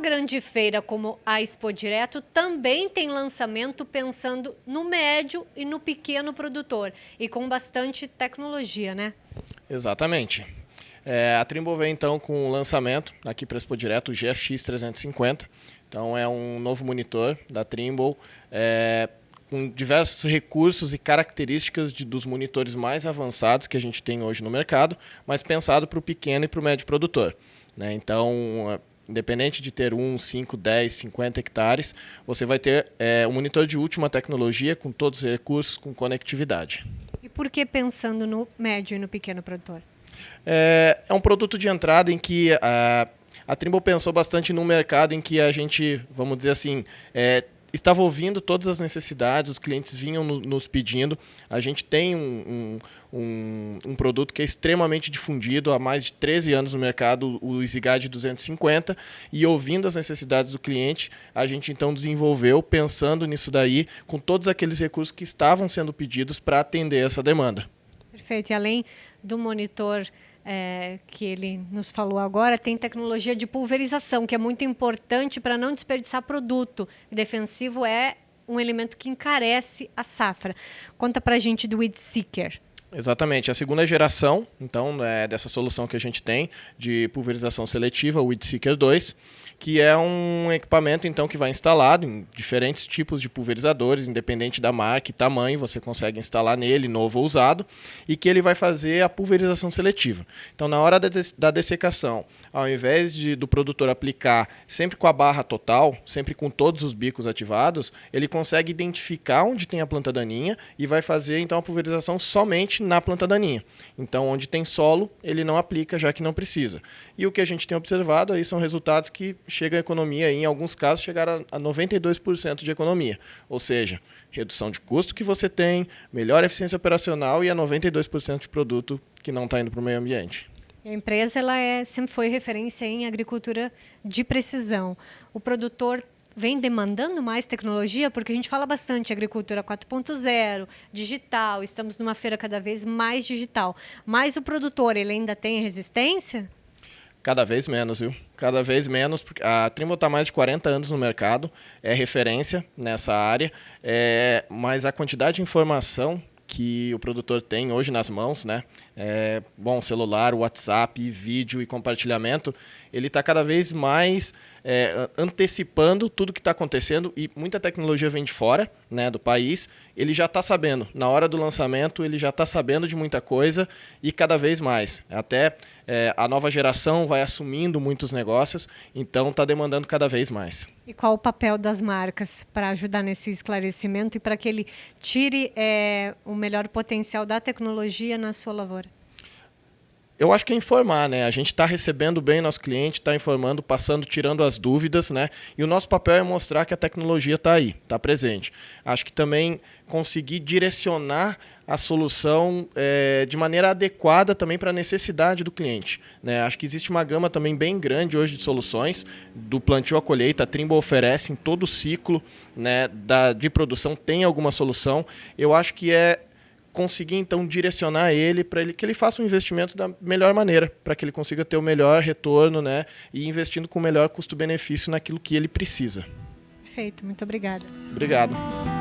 Grande feira como a Expo Direto também tem lançamento pensando no médio e no pequeno produtor e com bastante tecnologia, né? Exatamente. É, a Trimble vem então com o lançamento aqui para a Expo Direto, o GFX 350. Então é um novo monitor da Trimble. É, com diversos recursos e características de, dos monitores mais avançados que a gente tem hoje no mercado, mas pensado para o pequeno e para o médio produtor. Né? Então, independente de ter 1, 5, 10, 50 hectares, você vai ter é, um monitor de última tecnologia com todos os recursos, com conectividade. E por que pensando no médio e no pequeno produtor? É, é um produto de entrada em que a, a Trimble pensou bastante no mercado em que a gente, vamos dizer assim, é, estava ouvindo todas as necessidades, os clientes vinham no, nos pedindo. A gente tem um, um, um, um, produto que é extremamente difundido há mais de 13 anos no mercado, o EasyGuide 250, e ouvindo as necessidades do cliente, a gente então desenvolveu, pensando nisso daí, com todos aqueles recursos que estavam sendo pedidos para atender essa demanda. Perfeito. E além do monitor é, que ele nos falou agora, tem tecnologia de pulverização, que é muito importante para não desperdiçar produto. Defensivo é um elemento que encarece a safra. Conta para a gente do Weed Seeker. Exatamente, a segunda geração, então, é dessa solução que a gente tem de pulverização seletiva, o Weed Seeker 2 que é um equipamento então que vai instalado em diferentes tipos de pulverizadores, independente da marca e tamanho, você consegue instalar nele, novo ou usado, e que ele vai fazer a pulverização seletiva. Então, na hora da dessecação, ao invés de, do produtor aplicar sempre com a barra total, sempre com todos os bicos ativados, ele consegue identificar onde tem a planta daninha e vai fazer então a pulverização somente na planta daninha. Então, onde tem solo, ele não aplica, já que não precisa. E o que a gente tem observado aí são resultados que chega a economia, em alguns casos, chegar a 92% de economia. Ou seja, redução de custo que você tem, melhor eficiência operacional e a 92% de produto que não está indo para o meio ambiente. A empresa ela é, sempre foi referência em agricultura de precisão. O produtor vem demandando mais tecnologia, porque a gente fala bastante agricultura 4.0, digital, estamos numa feira cada vez mais digital. Mas o produtor, ele ainda tem resistência? Cada vez menos, viu? Cada vez menos. A Trimble está mais de 40 anos no mercado, é referência nessa área, é, mas a quantidade de informação que o produtor tem hoje nas mãos, né? É, bom, celular, WhatsApp, vídeo e compartilhamento, ele está cada vez mais é, antecipando tudo que está acontecendo e muita tecnologia vem de fora né, do país. Ele já está sabendo, na hora do lançamento, ele já está sabendo de muita coisa e cada vez mais. Até é, a nova geração vai assumindo muitos negócios, então está demandando cada vez mais. E qual o papel das marcas para ajudar nesse esclarecimento e para que ele tire é, o melhor potencial da tecnologia na sua lavoura? Eu acho que é informar, né? A gente está recebendo bem nosso cliente, está informando, passando, tirando as dúvidas, né? E o nosso papel é mostrar que a tecnologia está aí, está presente. Acho que também conseguir direcionar a solução é, de maneira adequada também para a necessidade do cliente. Né? Acho que existe uma gama também bem grande hoje de soluções, do plantio à colheita, a Trimble oferece em todo o ciclo né, da, de produção, tem alguma solução. Eu acho que é conseguir então direcionar ele para ele que ele faça um investimento da melhor maneira, para que ele consiga ter o melhor retorno, né, e investindo com o melhor custo-benefício naquilo que ele precisa. Perfeito, muito obrigada. Obrigado.